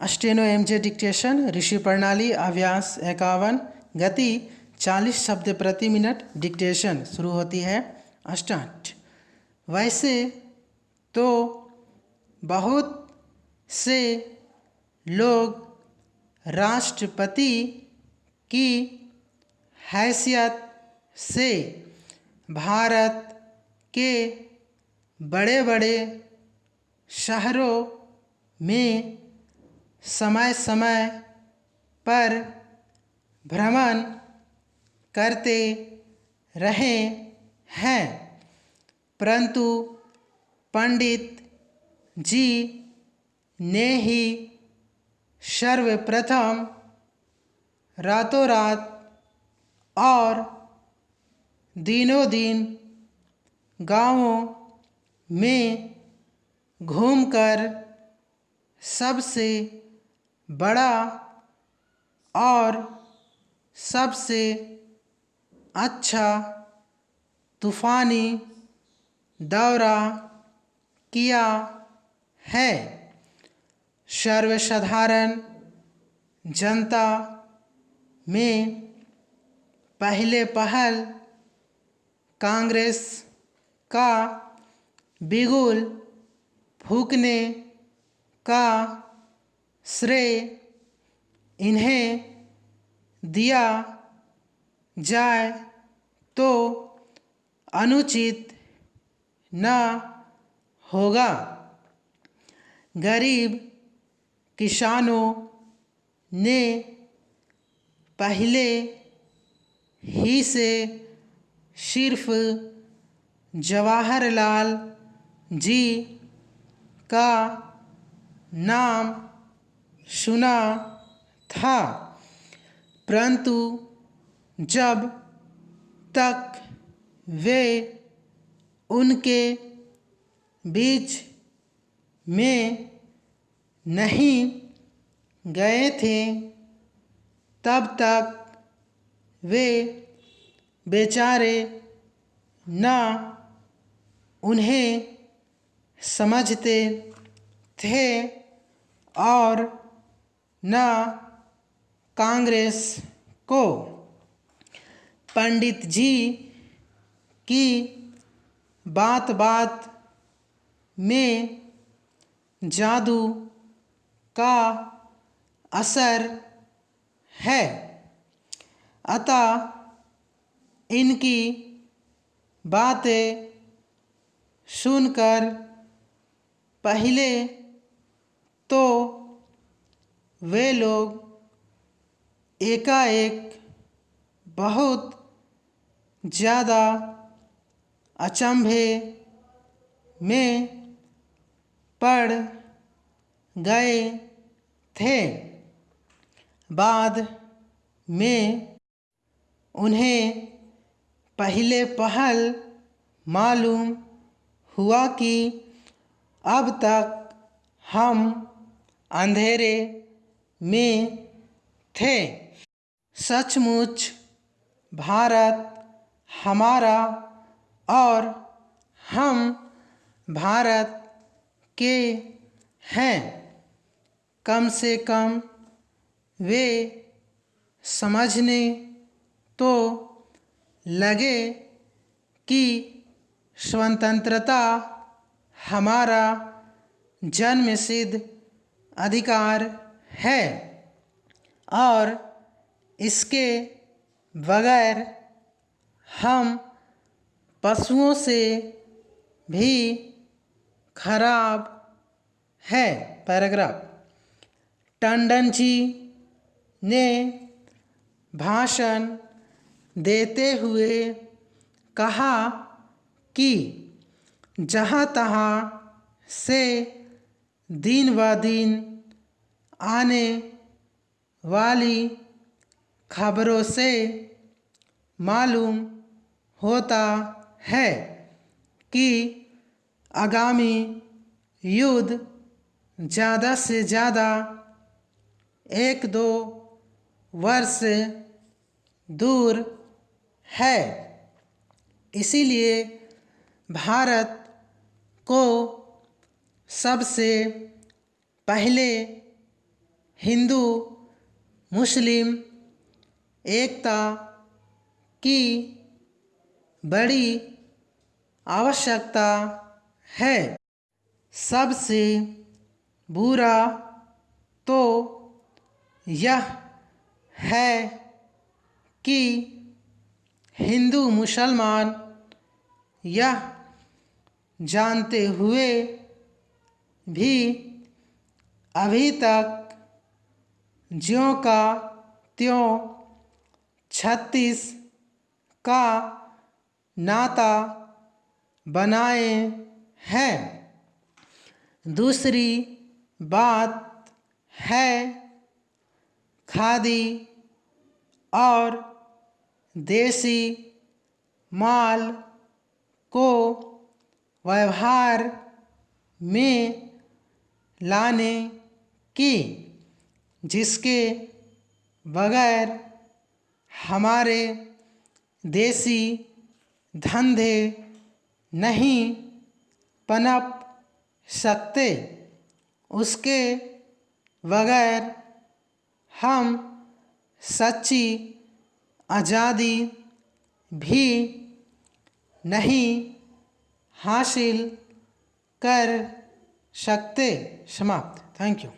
अस्टेनो M जे dictation, ऋषि प्रणाली, अभ्यास इक्यावन गति, चालीस शब्द प्रति मिनट डिक्टेशन, शुरू होती है स्टार्ट वैसे तो बहुत से लोग राष्ट्रपति की हैसियत से भारत के बड़े बड़े शहरों में समय समय पर भ्रमण करते रहे हैं। परंतु पंडित जी ने ही सर्वप्रथम रातों रात और दिनों दिन गाँवों में घूमकर सबसे बड़ा और सबसे अच्छा तूफ़ानी दौरा किया है। सर्वसाधारण जनता में पहले पहल कांग्रेस का बिगुल फूकने का श्रेय इन्हें दिया जाए तो अनुचित न होगा। गरीब किसानों ने पहले ही से सिर्फ़ जवाहरलाल जी का नाम सुना था। परंतु जब तक वे उनके बीच में नहीं गए थे, तब तक वे बेचारे न उन्हें समझते थे और न कांग्रेस को। पंडित जी की बात बात में जादू का असर है। अतः इनकी बातें सुनकर पहले तो वे लोग एकाएक बहुत ज़्यादा अचंभे में पड़ गए थे। बाद में उन्हें पहले पहल मालूम हुआ कि अब तक हम अंधेरे में थे। सचमुच भारत हमारा और हम भारत के हैं। कम से कम वे समझने तो लगे कि स्वतंत्रता हमारा जन्मसिद्ध अधिकार है और इसके बगैर हम पशुओं से भी खराब है। पैराग्राफ। टंडन जी ने भाषण देते हुए कहा कि जहाँ तहाँ से दिन ब दिन आने वाली खबरों से मालूम होता है कि आगामी युद्ध ज़्यादा से ज़्यादा एक दो वर्ष दूर है। इसीलिए भारत को सबसे पहले हिंदू, मुस्लिम, एकता की बड़ी आवश्यकता है। सबसे बुरा तो यह है कि हिंदू मुसलमान यह जानते हुए भी अभी तक ज्यों का त्यों छत्तीस का नाता बनाए हैं। दूसरी बात है खादी और देसी माल को व्यवहार में लाने की। जिसके बगैर हमारे देसी धंधे नहीं पनप सकते, उसके बगैर हम सच्ची आज़ादी भी नहीं हासिल कर सकते। समाप्त। Thank you